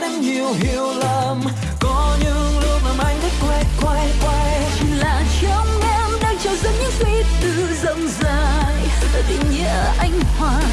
lắm nhiều, hiểu lầm. Có những lúc làm anh thích quay quay quay. Chỉ là trong em đang trào dâng những suy tư dông dài tình nghĩa anh hoài